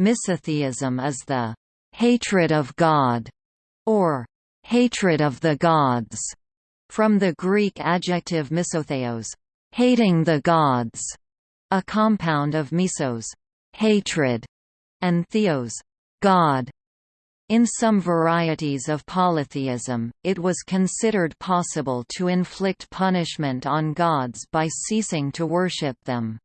Misotheism is the hatred of God, or hatred of the gods, from the Greek adjective misotheos, hating the gods, a compound of misos, hatred, and theos, God. In some varieties of polytheism, it was considered possible to inflict punishment on gods by ceasing to worship them.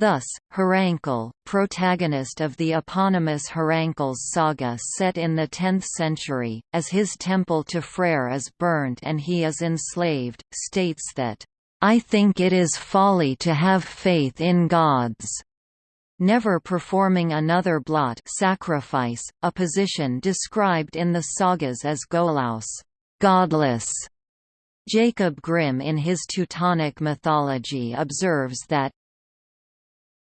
Thus, Hrafnkel, protagonist of the eponymous Hrafnkels saga set in the 10th century, as his temple to Freyr is burnt and he is enslaved, states that, "...I think it is folly to have faith in gods." Never performing another blot sacrifice, a position described in the sagas as golaus godless". Jacob Grimm in his Teutonic mythology observes that,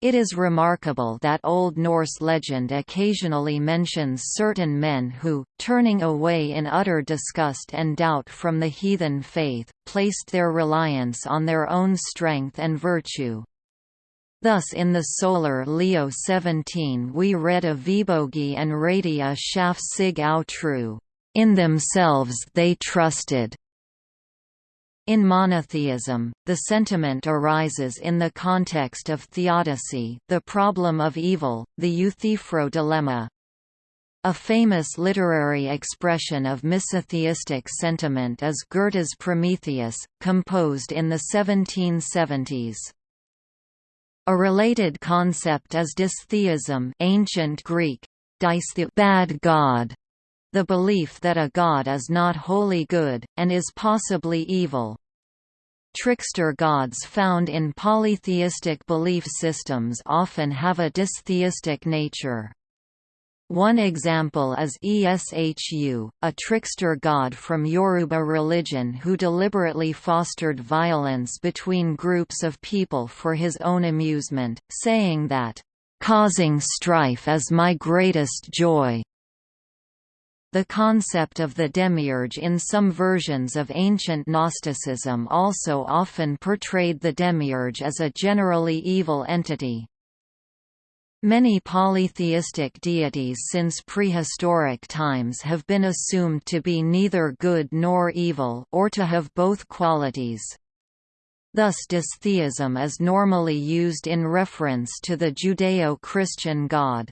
it is remarkable that Old Norse legend occasionally mentions certain men who, turning away in utter disgust and doubt from the heathen faith, placed their reliance on their own strength and virtue. Thus in the Sólarljóð 17 we read of Vibogi and Radia Shaf Sig Au. In themselves they trusted, in monotheism, the sentiment arises in the context of theodicy the problem of evil, the Euthyphro dilemma. A famous literary expression of misotheistic sentiment is Goethe's Prometheus, composed in the 1770s. A related concept is dystheism ancient Greek, bad god, the belief that a god is not wholly good, and is possibly evil. Trickster gods found in polytheistic belief systems often have a dystheistic nature. One example is Eshu, a trickster god from Yoruba religion who deliberately fostered violence between groups of people for his own amusement, saying that, "...causing strife is my greatest joy." The concept of the demiurge in some versions of ancient Gnosticism also often portrayed the demiurge as a generally evil entity. Many polytheistic deities since prehistoric times have been assumed to be neither good nor evil or to have both qualities. Thus dystheism is normally used in reference to the Judeo-Christian God.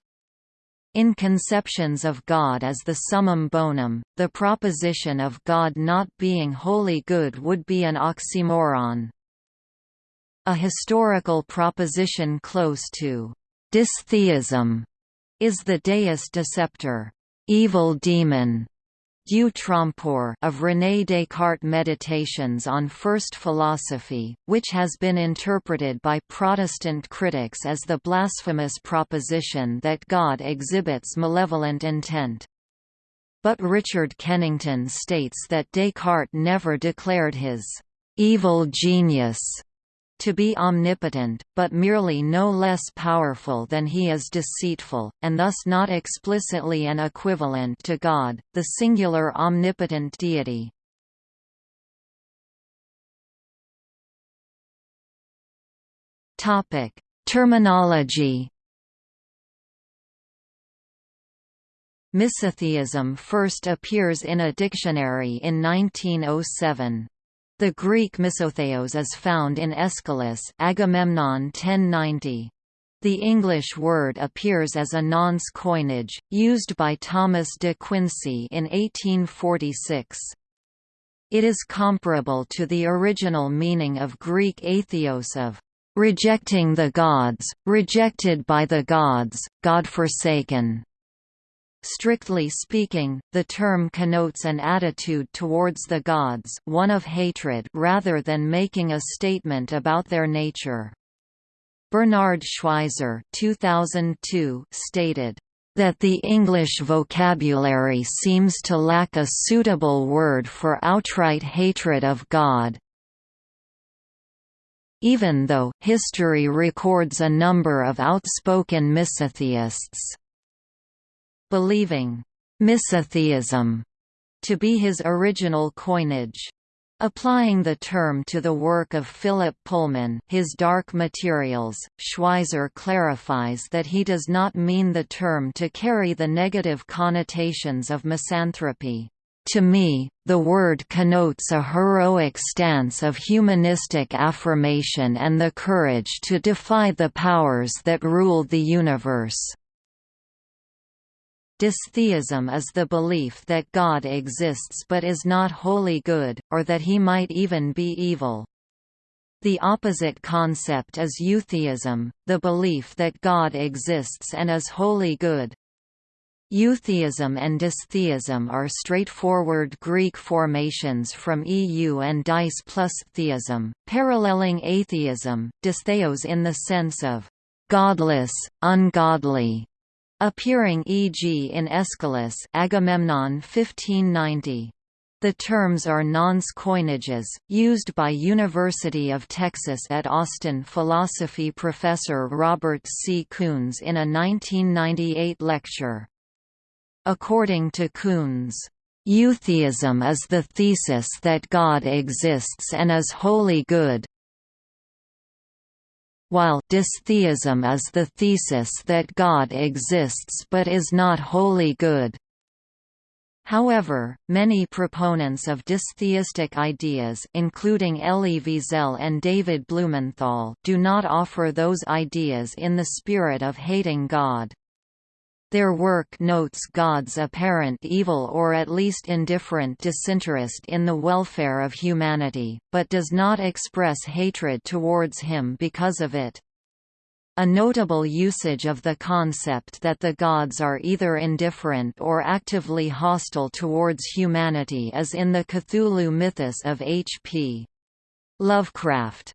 In conceptions of God as the summum bonum, the proposition of God not being wholly good would be an oxymoron. A historical proposition close to «dystheism» is the deus deceptor evil demon, Dieu trompeur of René Descartes' Meditations on First Philosophy, which has been interpreted by Protestant critics as the blasphemous proposition that God exhibits malevolent intent. But Richard Kennington states that Descartes never declared his evil genius to be omnipotent, but merely no less powerful than he is deceitful, and thus not explicitly an equivalent to God, the singular omnipotent deity. Terminology Misotheism first appears in a dictionary in 1907. The Greek misotheos is found in Aeschylus Agamemnon 1090. The English word appears as a nonce coinage, used by Thomas de Quincey in 1846. It is comparable to the original meaning of Greek atheos of rejecting the gods, rejected by the gods, God-forsaken. Strictly speaking, the term connotes an attitude towards the gods one of hatred rather than making a statement about their nature. Bernard Schweizer 2002 stated, "...that the English vocabulary seems to lack a suitable word for outright hatred of God." Even though, history records a number of outspoken misotheists believing misotheism to be his original coinage. Applying the term to the work of Philip Pullman his Dark Materials, Schweizer clarifies that he does not mean the term to carry the negative connotations of misanthropy. To me, the word connotes a heroic stance of humanistic affirmation and the courage to defy the powers that rule the universe. Dystheism is the belief that God exists but is not wholly good, or that he might even be evil. The opposite concept is eutheism, the belief that God exists and is wholly good. Eutheism and dystheism are straightforward Greek formations from EU and dys plus theism, paralleling atheism, dystheos in the sense of godless, ungodly, appearing e.g. in Aeschylus Agamemnon 1590. The terms are nonce coinages, used by University of Texas at Austin philosophy professor Robert C. Koons in a 1998 lecture. According to Koons, Eutheism is the thesis that God exists and is wholly good, while dystheism is the thesis that God exists but is not wholly good. However, many proponents of dystheistic ideas including Elie Wiesel and David Blumenthal do not offer those ideas in the spirit of hating God. Their work notes God's apparent evil or at least indifferent disinterest in the welfare of humanity, but does not express hatred towards him because of it. A notable usage of the concept that the gods are either indifferent or actively hostile towards humanity is in the Cthulhu mythos of H.P. Lovecraft.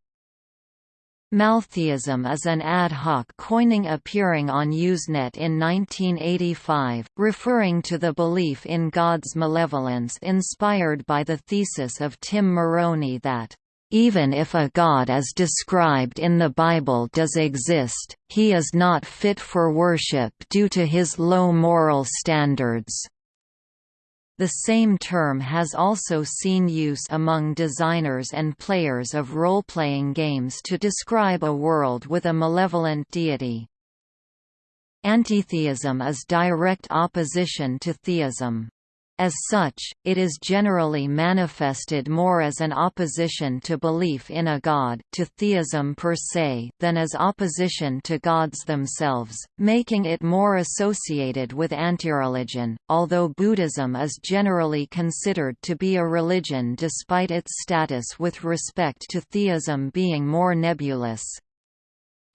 Maltheism is an ad hoc coining appearing on Usenet in 1985, referring to the belief in God's malevolence inspired by the thesis of Tim Moroney that, "...even if a God as described in the Bible does exist, he is not fit for worship due to his low moral standards." The same term has also seen use among designers and players of role-playing games to describe a world with a malevolent deity. Antitheism is direct opposition to theism. As such, it is generally manifested more as an opposition to belief in a god to theism per se than as opposition to gods themselves, making it more associated with antireligion, although Buddhism is generally considered to be a religion despite its status with respect to theism being more nebulous.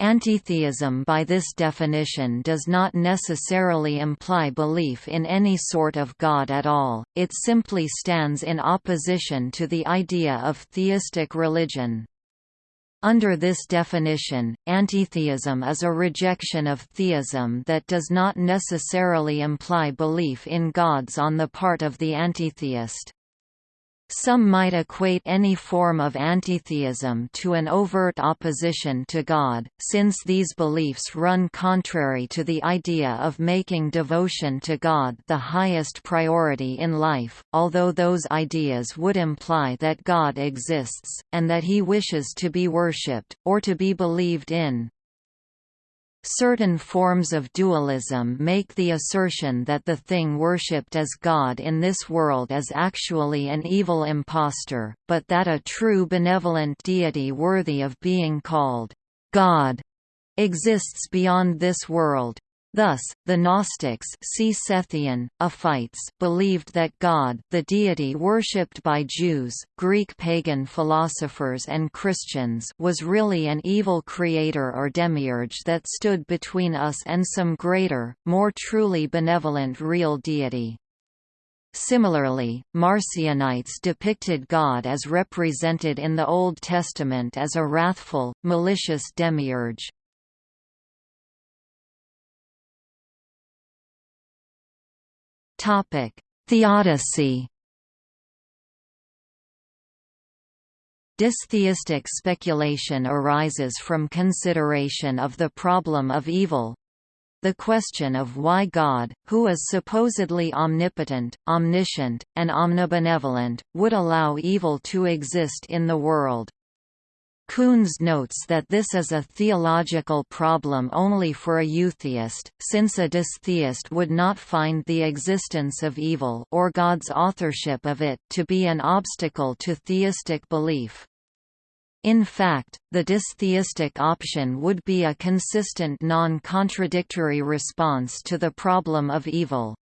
Antitheism by this definition does not necessarily imply belief in any sort of God at all, it simply stands in opposition to the idea of theistic religion. Under this definition, antitheism is a rejection of theism that does not necessarily imply belief in gods on the part of the antitheist. Some might equate any form of antitheism to an overt opposition to God, since these beliefs run contrary to the idea of making devotion to God the highest priority in life, although those ideas would imply that God exists, and that he wishes to be worshipped, or to be believed in. Certain forms of dualism make the assertion that the thing worshipped as God in this world is actually an evil impostor, but that a true benevolent deity worthy of being called God exists beyond this world. Thus, the Gnostics see Sethian, believed that God the deity worshipped by Jews, Greek pagan philosophers and Christians was really an evil creator or demiurge that stood between us and some greater, more truly benevolent real deity. Similarly, Marcionites depicted God as represented in the Old Testament as a wrathful, malicious demiurge. Topic: Theodicy. Dystheistic speculation arises from consideration of the problem of evil, the question of why God, who is supposedly omnipotent, omniscient, and omnibenevolent, would allow evil to exist in the world. Koons notes that this is a theological problem only for a eutheist, since a dystheist would not find the existence of evil or God's authorship of it to be an obstacle to theistic belief. In fact, the dystheistic option would be a consistent non-contradictory response to the problem of evil.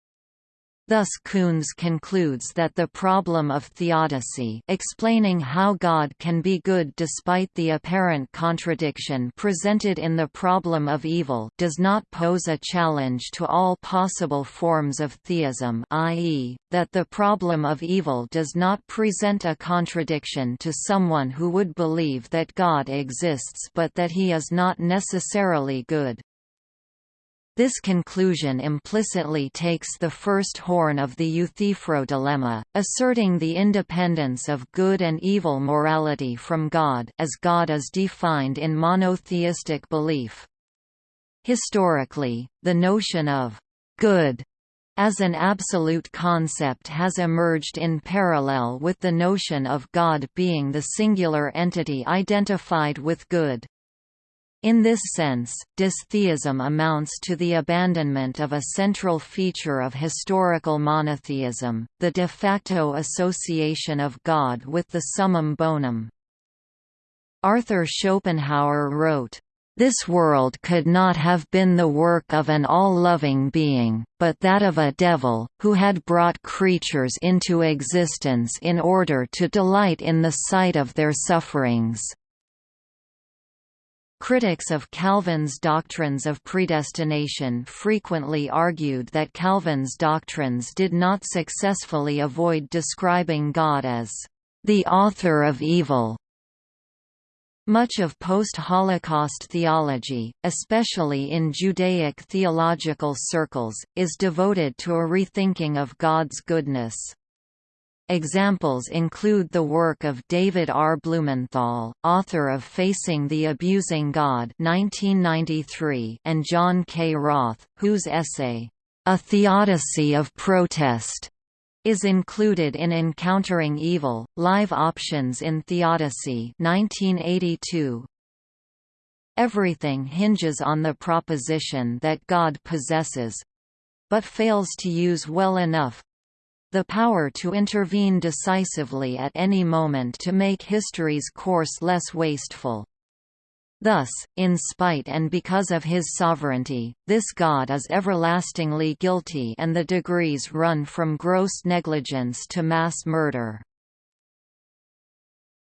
Thus Koons concludes that the problem of theodicy explaining how God can be good despite the apparent contradiction presented in the problem of evil does not pose a challenge to all possible forms of theism i.e., that the problem of evil does not present a contradiction to someone who would believe that God exists but that he is not necessarily good. This conclusion implicitly takes the first horn of the Euthyphro dilemma, asserting the independence of good and evil morality from God as God is defined in monotheistic belief. Historically, the notion of «good» as an absolute concept has emerged in parallel with the notion of God being the singular entity identified with good. In this sense, dystheism amounts to the abandonment of a central feature of historical monotheism, the de facto association of God with the summum bonum. Arthur Schopenhauer wrote, this world could not have been the work of an all-loving being, but that of a devil, who had brought creatures into existence in order to delight in the sight of their sufferings. Critics of Calvin's doctrines of predestination frequently argued that Calvin's doctrines did not successfully avoid describing God as the author of evil. Much of post-Holocaust theology, especially in Judaic theological circles, is devoted to a rethinking of God's goodness. Examples include the work of David R. Blumenthal, author of Facing the Abusing God 1993, and John K. Roth, whose essay, A Theodicy of Protest, is included in Encountering Evil, Live Options in Theodicy 1982. Everything hinges on the proposition that God possesses—but fails to use well enough, the power to intervene decisively at any moment to make history's course less wasteful. Thus, in spite and because of his sovereignty, this God is everlastingly guilty and the degrees run from gross negligence to mass murder.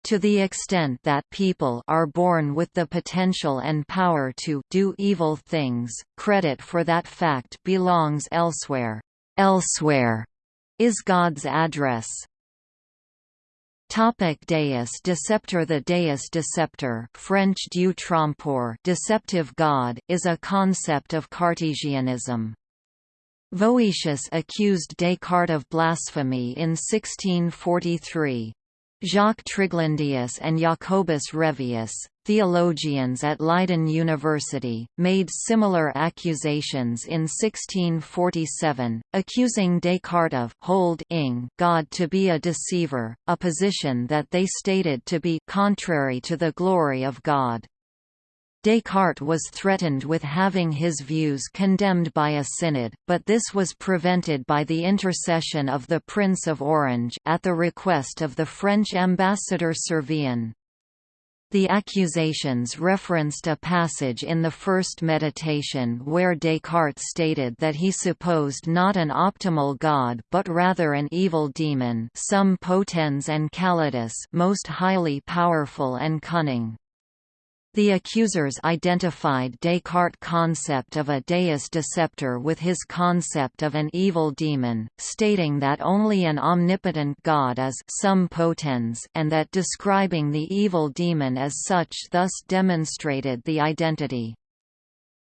To the extent that people are born with the potential and power to do evil things, credit for that fact belongs elsewhere. Elsewhere is God's address. Topic Deus Deceptor The Deus Deceptor French Dieu trompeur deceptive God, is a concept of Cartesianism. Voetius accused Descartes of blasphemy in 1643. Jacques Triglandius and Jacobus Revius, theologians at Leiden University, made similar accusations in 1647, accusing Descartes of holding God to be a deceiver, a position that they stated to be contrary to the glory of God. Descartes was threatened with having his views condemned by a synod, but this was prevented by the intercession of the Prince of Orange at the request of the French ambassador Servien. The accusations referenced a passage in the first meditation where Descartes stated that he supposed not an optimal god but rather an evil demon summe potens and callidus most highly powerful and cunning. The accusers identified Descartes' concept of a deus deceptor with his concept of an evil demon, stating that only an omnipotent god is summe potens and that describing the evil demon as such thus demonstrated the identity.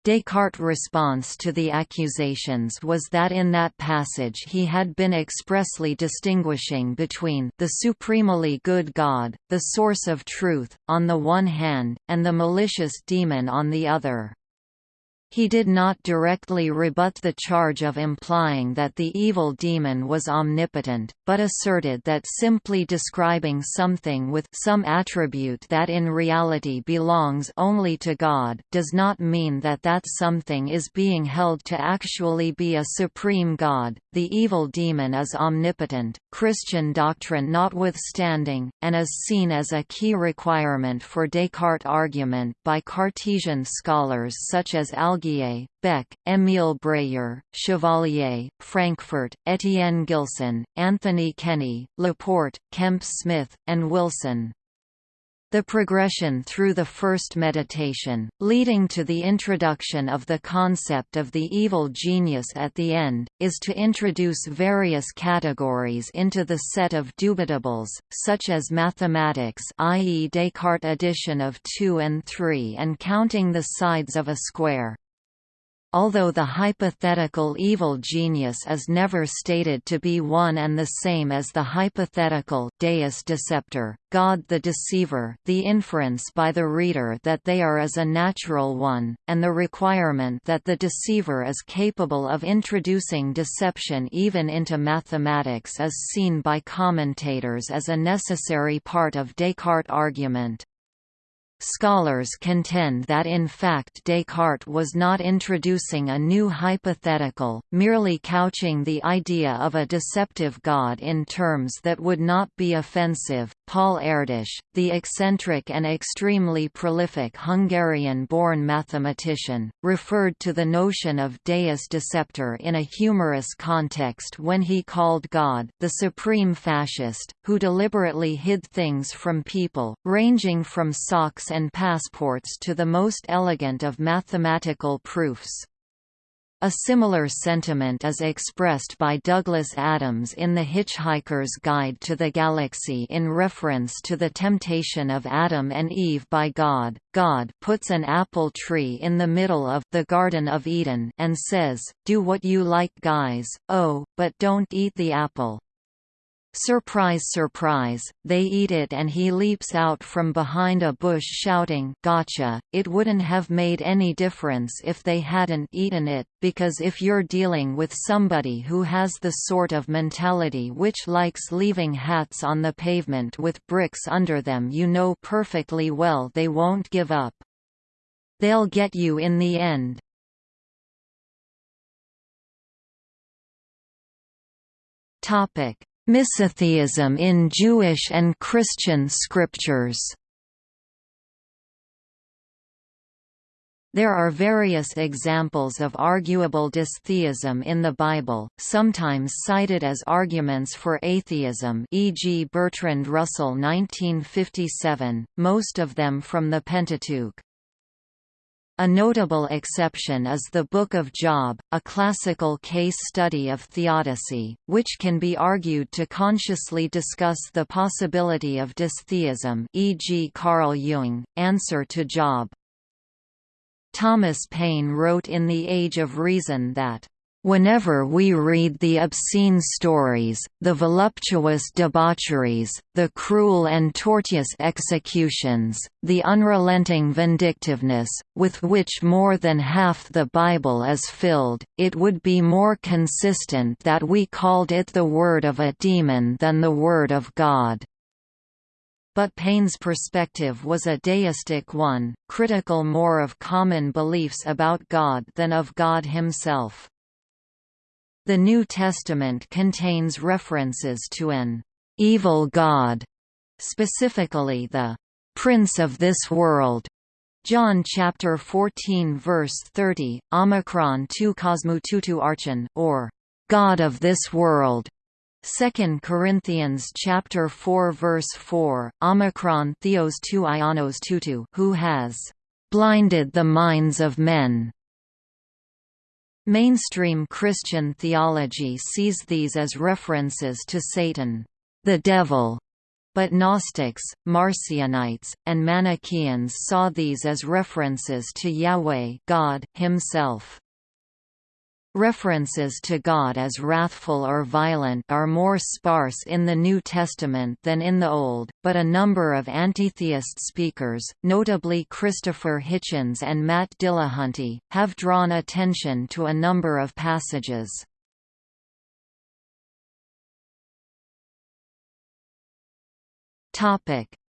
Descartes' response to the accusations was that in that passage he had been expressly distinguishing between the supremely good God, the source of truth, on the one hand, and the malicious demon on the other. He did not directly rebut the charge of implying that the evil demon was omnipotent, but asserted that simply describing something with some attribute that in reality belongs only to God, does not mean that that something is being held to actually be a supreme God. The evil demon is omnipotent, Christian doctrine notwithstanding, and is seen as a key requirement for Descartes' argument by Cartesian scholars such as Al Beck, Émile Bréhier, Chevalier, Frankfurt, Etienne Gilson, Anthony Kenny, Laporte, Kemp Smith, and Wilson. The progression through the first meditation, leading to the introduction of the concept of the evil genius at the end, is to introduce various categories into the set of dubitables, such as mathematics i.e. Descartes' addition of 2 and 3 and counting the sides of a square. Although the hypothetical evil genius is never stated to be one and the same as the hypothetical deus deceptor, God the deceiver the inference by the reader that they are is a natural one, and the requirement that the deceiver is capable of introducing deception even into mathematics is seen by commentators as a necessary part of Descartes' argument. Scholars contend that in fact Descartes was not introducing a new hypothetical, merely couching the idea of a deceptive God in terms that would not be offensive. Paul Erdős, the eccentric and extremely prolific Hungarian-born mathematician, referred to the notion of deus deceptor in a humorous context when he called God the supreme fascist, who deliberately hid things from people, ranging from socks and passports to the most elegant of mathematical proofs. A similar sentiment is expressed by Douglas Adams in The Hitchhiker's Guide to the Galaxy in reference to the temptation of Adam and Eve by God. God puts an apple tree in the middle of the Garden of Eden and says, Do what you like guys, oh, but don't eat the apple. Surprise surprise, they eat it and he leaps out from behind a bush shouting gotcha. It wouldn't have made any difference if they hadn't eaten it, because if you're dealing with somebody who has the sort of mentality which likes leaving hats on the pavement with bricks under them you know perfectly well they won't give up. They'll get you in the end. Topic Misotheism in Jewish and Christian scriptures There are various examples of arguable dystheism in the Bible, sometimes cited as arguments for atheism e.g. Bertrand Russell 1957, most of them from the Pentateuch. A notable exception is the Book of Job, a classical case study of theodicy, which can be argued to consciously discuss the possibility of dystheism e.g. Carl Jung, Answer to Job. Thomas Paine wrote in The Age of Reason that Whenever we read the obscene stories, the voluptuous debaucheries, the cruel and tortuous executions, the unrelenting vindictiveness, with which more than half the Bible is filled, it would be more consistent that we called it the word of a demon than the word of God. But Paine's perspective was a deistic one, critical more of common beliefs about God than of God himself. The New Testament contains references to an evil god, specifically the prince of this world. John chapter 14 verse 30, Omicron 2 Cosmututu Archon, or God of this world. 2 Corinthians chapter 4 verse 4, Omicron Theos 2 Ionos Tutu, who has blinded the minds of men Mainstream Christian theology sees these as references to Satan, the devil, but Gnostics, Marcionites, and Manichaeans saw these as references to Yahweh God himself. References to God as wrathful or violent are more sparse in the New Testament than in the Old, but a number of antitheist speakers, notably Christopher Hitchens and Matt Dillahunty, have drawn attention to a number of passages.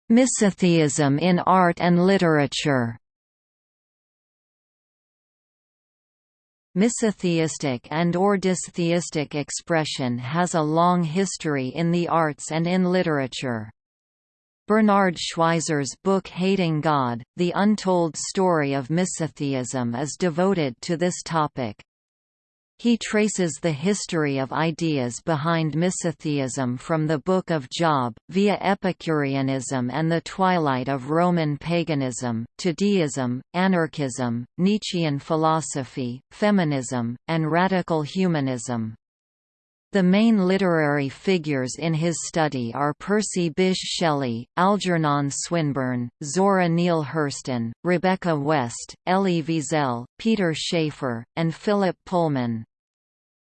Misotheism in art and literature Misotheistic and or dystheistic expression has a long history in the arts and in literature. Bernard Schweizer's book Hating God, The Untold Story of Misotheism is devoted to this topic. He traces the history of ideas behind misotheism from the Book of Job, via Epicureanism and the twilight of Roman paganism, to deism, anarchism, Nietzschean philosophy, feminism, and radical humanism. The main literary figures in his study are Percy Bysshe Shelley, Algernon Swinburne, Zora Neale Hurston, Rebecca West, Elie Wiesel, Peter Shaffer, and Philip Pullman.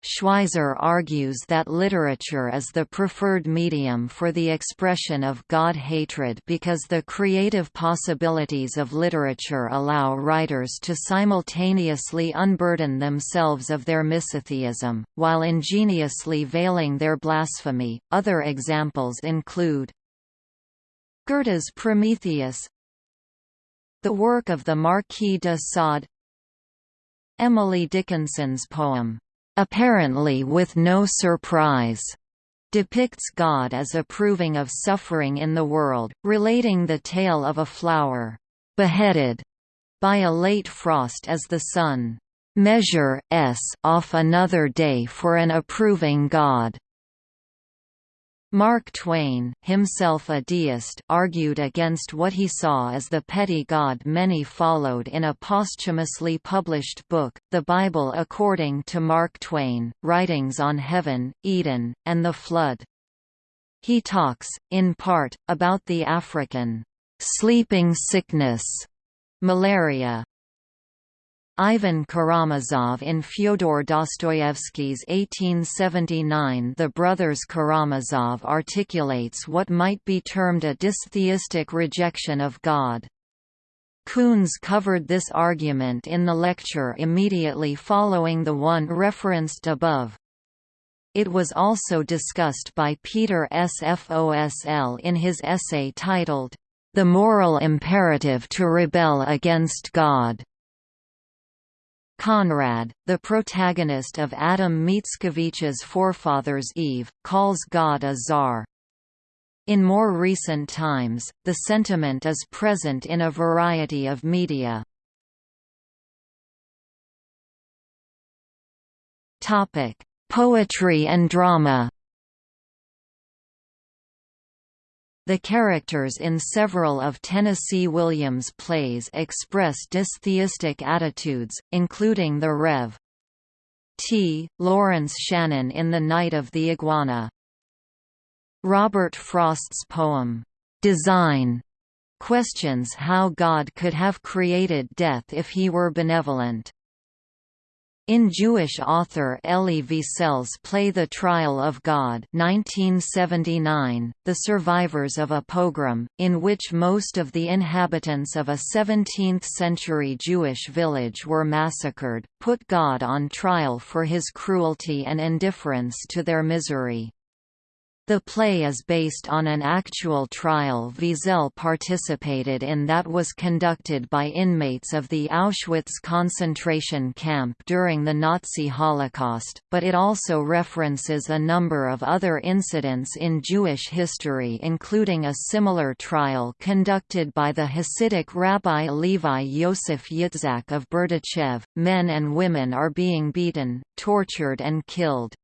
Schweizer argues that literature is the preferred medium for the expression of God hatred because the creative possibilities of literature allow writers to simultaneously unburden themselves of their misotheism, while ingeniously veiling their blasphemy. Other examples include Goethe's Prometheus, the work of the Marquis de Sade, Emily Dickinson's poem, apparently with no surprise, depicts God as approving of suffering in the world, relating the tale of a flower beheaded by a late frost as the sun measure s off another day for an approving God. Mark Twain, himself a deist, argued against what he saw as the petty God many followed in a posthumously published book, The Bible According to Mark Twain, Writings on Heaven, Eden, and the Flood. He talks, in part, about the African sleeping sickness, malaria, Ivan Karamazov in Fyodor Dostoevsky's 1879 The Brothers Karamazov articulates what might be termed a dystheistic rejection of God. Koons covered this argument in the lecture immediately following the one referenced above. It was also discussed by Peter Sfosl in his essay titled, The Moral Imperative to Rebel Against God. Conrad, the protagonist of Adam Mickiewicz's Forefathers Eve, calls God a czar. In more recent times, the sentiment is present in a variety of media. Poetry and drama The characters in several of Tennessee Williams' plays express dystheistic attitudes, including the Rev. T. Lawrence Shannon in The Night of the Iguana. Robert Frost's poem, "'Design' questions how God could have created death if he were benevolent. In Jewish author Elie Wiesel's play The Trial of God 1979, the survivors of a pogrom, in which most of the inhabitants of a 17th-century Jewish village were massacred, put God on trial for his cruelty and indifference to their misery. The play is based on an actual trial Wiesel participated in that was conducted by inmates of the Auschwitz concentration camp during the Nazi Holocaust, but it also references a number of other incidents in Jewish history including a similar trial conducted by the Hasidic Rabbi Levi Yosef Yitzhak of Berdichev. Men and women are being beaten, tortured and killed.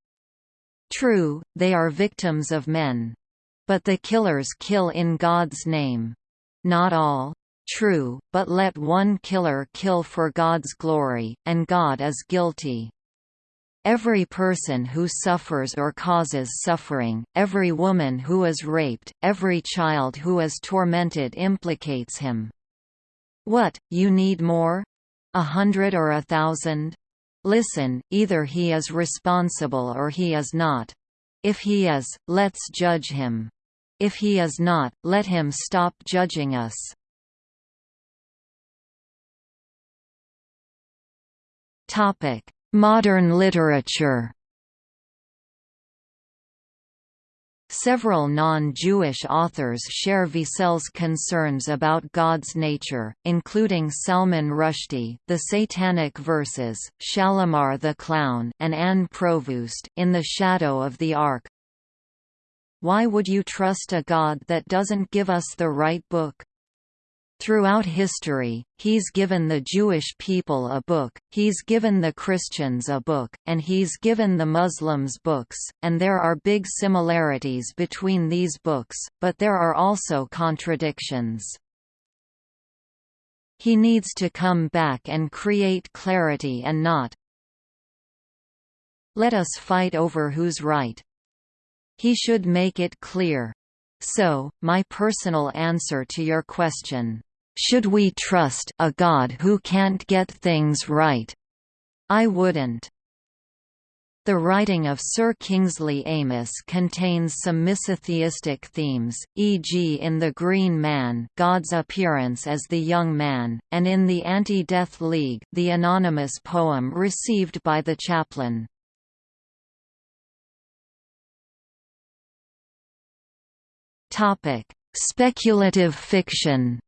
True, they are victims of men. But the killers kill in God's name. Not all. True, but let one killer kill for God's glory, and God is guilty. Every person who suffers or causes suffering, every woman who is raped, every child who is tormented implicates him. What, you need more? A hundred or a thousand? Listen, either he is responsible or he is not. If he is, let's judge him. If he is not, let him stop judging us. Modern literature Several non-Jewish authors share Wiesel's concerns about God's nature, including Salman Rushdie The Satanic Verses, Shalimar the Clown and Anne Provoost, in The Shadow of the Ark. Why would you trust a God that doesn't give us the right book? Throughout history, he's given the Jewish people a book, he's given the Christians a book, and he's given the Muslims books, and there are big similarities between these books, but there are also contradictions. He needs to come back and create clarity and not let us fight over who's right. He should make it clear. So, my personal answer to your question, should we trust a God who can't get things right? I wouldn't. The writing of Sir Kingsley Amis contains some misotheistic themes, e.g. in The Green Man God's appearance as the young man, and in The Anti-Death League the anonymous poem received by the chaplain. Speculative fiction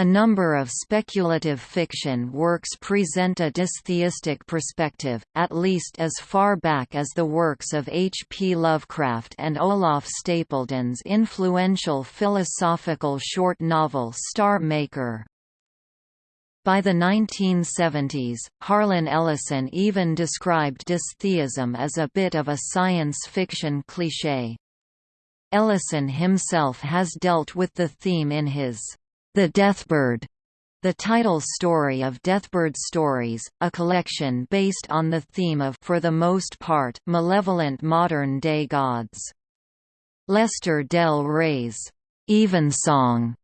A number of speculative fiction works present a dystheistic perspective, at least as far back as the works of H. P. Lovecraft and Olaf Stapledon's influential philosophical short novel Star Maker. By the 1970s, Harlan Ellison even described dystheism as a bit of a science fiction cliché. Ellison himself has dealt with the theme in his the Deathbird, the title story of Deathbird Stories, a collection based on the theme of for the most part malevolent modern-day gods. Lester Del Rey's Evensong,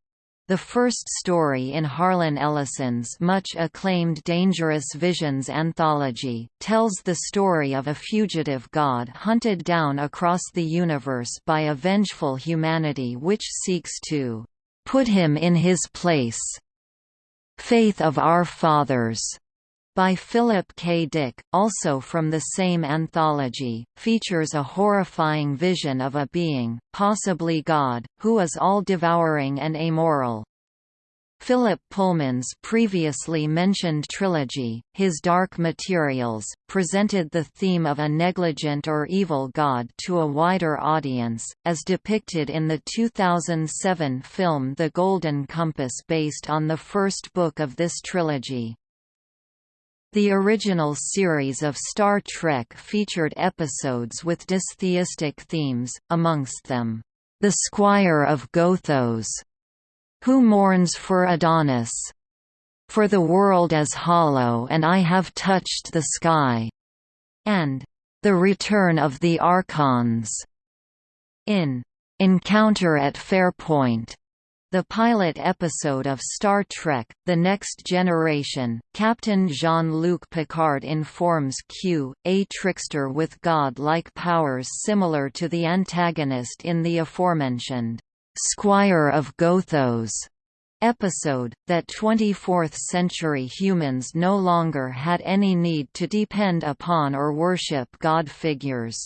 the first story in Harlan Ellison's much acclaimed Dangerous Visions anthology, tells the story of a fugitive god hunted down across the universe by a vengeful humanity which seeks to Put him in his place. Faith of Our Fathers by Philip K. Dick, also from the same anthology, features a horrifying vision of a being, possibly God, who is all-devouring and amoral. Philip Pullman's previously mentioned trilogy, His Dark Materials, presented the theme of a negligent or evil god to a wider audience, as depicted in the 2007 film The Golden Compass based on the first book of this trilogy. The original series of Star Trek featured episodes with dystheistic themes, amongst them, The Squire of Gothos, who mourns for Adonis? For the world is hollow and I have touched the sky. And the return of the Archons. In Encounter at Farpoint, the pilot episode of Star Trek, The Next Generation, Captain Jean-Luc Picard informs Q, a trickster with god-like powers similar to the antagonist in the aforementioned Squire of Gothos episode, that 24th-century humans no longer had any need to depend upon or worship god figures.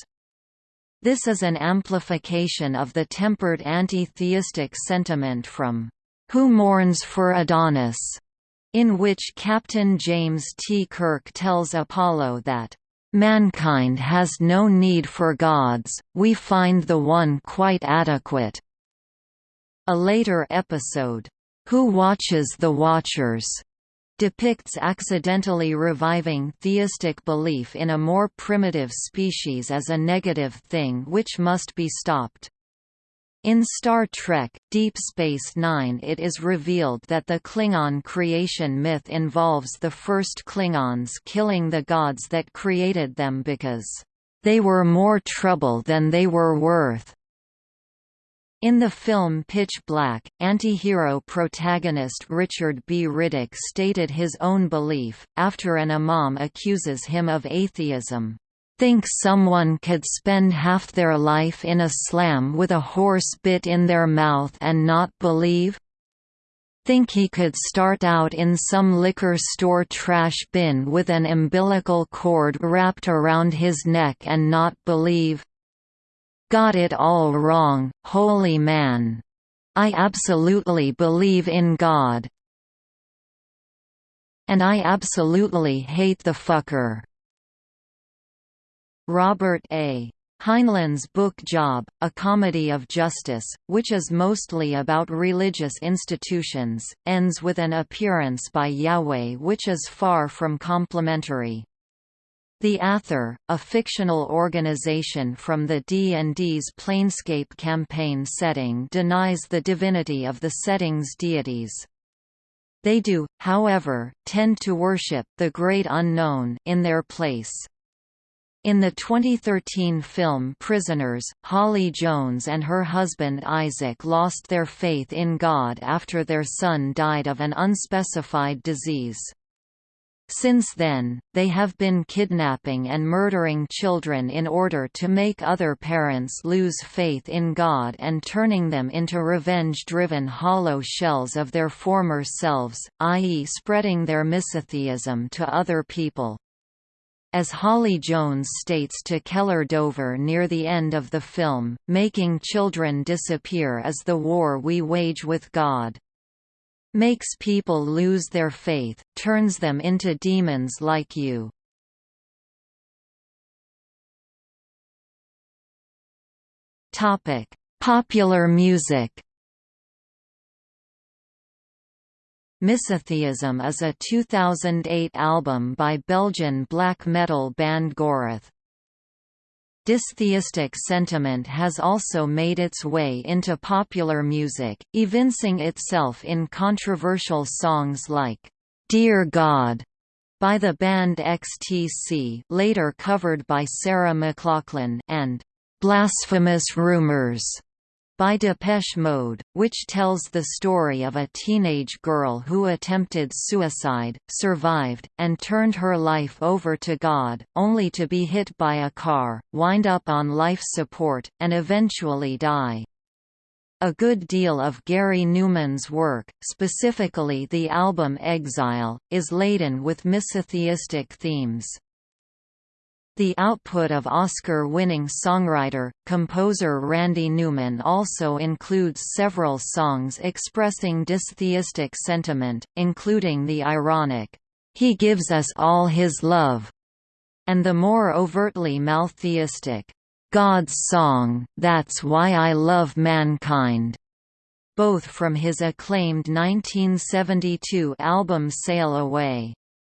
This is an amplification of the tempered anti-theistic sentiment from Who Mourns for Adonis, in which Captain James T. Kirk tells Apollo that Mankind has no need for gods, we find the one quite adequate. A later episode, Who Watches the Watchers? depicts accidentally reviving theistic belief in a more primitive species as a negative thing which must be stopped. In Star Trek, Deep Space Nine it is revealed that the Klingon creation myth involves the first Klingons killing the gods that created them because, "...they were more trouble than they were worth." In the film Pitch Black, anti-hero protagonist Richard B. Riddick stated his own belief, after an imam accuses him of atheism, "...think someone could spend half their life in a slam with a horse bit in their mouth and not believe? Think he could start out in some liquor store trash bin with an umbilical cord wrapped around his neck and not believe?" Got it all wrong, holy man. I absolutely believe in God. And I absolutely hate the fucker. Robert A. Heinlein's book Job, A Comedy of Justice, which is mostly about religious institutions, ends with an appearance by Yahweh which is far from complimentary. The Athar, a fictional organization from the D&D's Planescape campaign setting denies the divinity of the setting's deities. They do, however, tend to worship the Great Unknown in their place. In the 2013 film Prisoners, Holly Jones and her husband Isaac lost their faith in God after their son died of an unspecified disease. Since then, they have been kidnapping and murdering children in order to make other parents lose faith in God and turning them into revenge-driven hollow shells of their former selves, i.e. spreading their misotheism to other people. As Holly Jones states to Keller Dover near the end of the film, making children disappear is the war we wage with God makes people lose their faith, turns them into demons like you. Topic: Popular music. Misotheism is a 2008 album by Belgian black metal band Gorath. Dystheistic sentiment has also made its way into popular music, evincing itself in controversial songs like, "'Dear God' by the band XTC later covered by Sarah McLachlan and "'Blasphemous Rumors' by Depeche Mode, which tells the story of a teenage girl who attempted suicide, survived, and turned her life over to God, only to be hit by a car, wind up on life support, and eventually die. A good deal of Gary Numan's work, specifically the album Exile, is laden with misotheistic themes. The output of Oscar-winning songwriter, composer Randy Newman also includes several songs expressing dystheistic sentiment, including the ironic, "'He gives us all his love' and the more overtly maltheistic, "'God's Song, That's Why I Love Mankind' both from his acclaimed 1972 album Sail Away.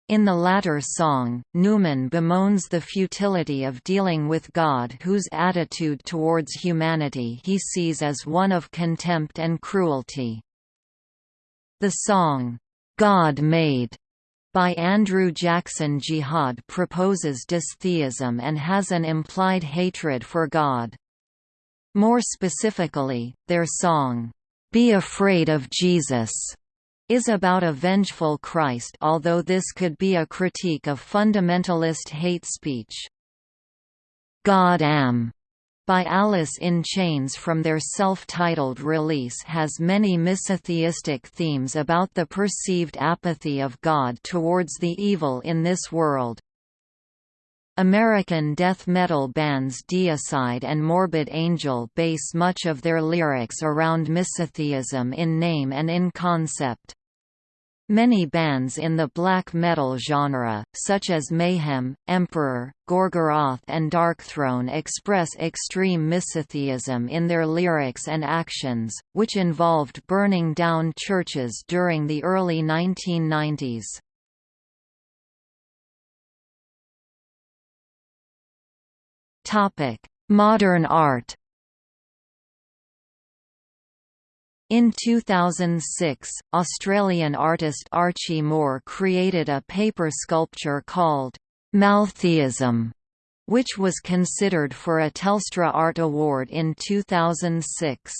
In the latter song, Newman bemoans the futility of dealing with God whose attitude towards humanity he sees as one of contempt and cruelty. The song, "'God Made' by Andrew Jackson Jihad proposes dystheism and has an implied hatred for God. More specifically, their song, "'Be Afraid of Jesus' is about a vengeful Christ although this could be a critique of fundamentalist hate speech. God Am by Alice in Chains from their self-titled release has many misotheistic themes about the perceived apathy of God towards the evil in this world. American death metal bands Deicide and Morbid Angel base much of their lyrics around misotheism in name and in concept. Many bands in the black metal genre, such as Mayhem, Emperor, Gorgoroth and Darkthrone express extreme misotheism in their lyrics and actions, which involved burning down churches during the early 1990s. Topic: Modern art. In 2006, Australian artist Archie Moore created a paper sculpture called Maltheism, which was considered for a Telstra Art Award in 2006.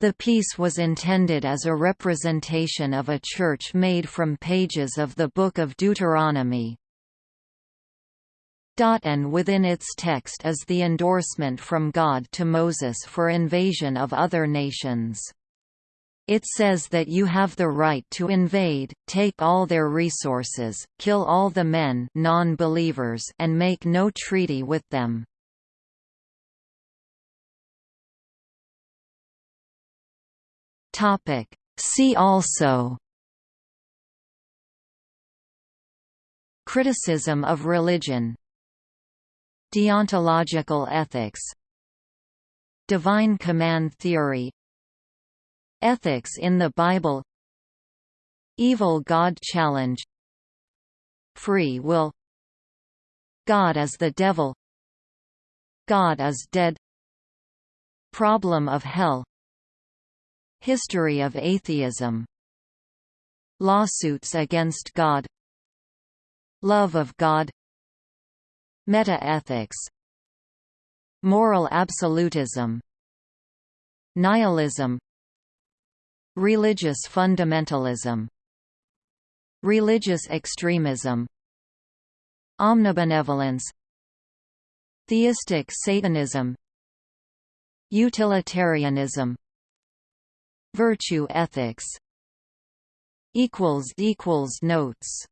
The piece was intended as a representation of a church made from pages of the Book of Deuteronomy. And within its text is the endorsement from God to Moses for invasion of other nations. It says that you have the right to invade, take all their resources, kill all the men non-believers and make no treaty with them. See also Criticism of religion Deontological ethics Divine command theory Ethics in the Bible Evil God challenge Free will God as the devil God is dead Problem of hell History of atheism Lawsuits against God Love of God Meta-ethics Moral absolutism Nihilism Religious fundamentalism Religious extremism Omnibenevolence Theistic Satanism Utilitarianism Virtue ethics Notes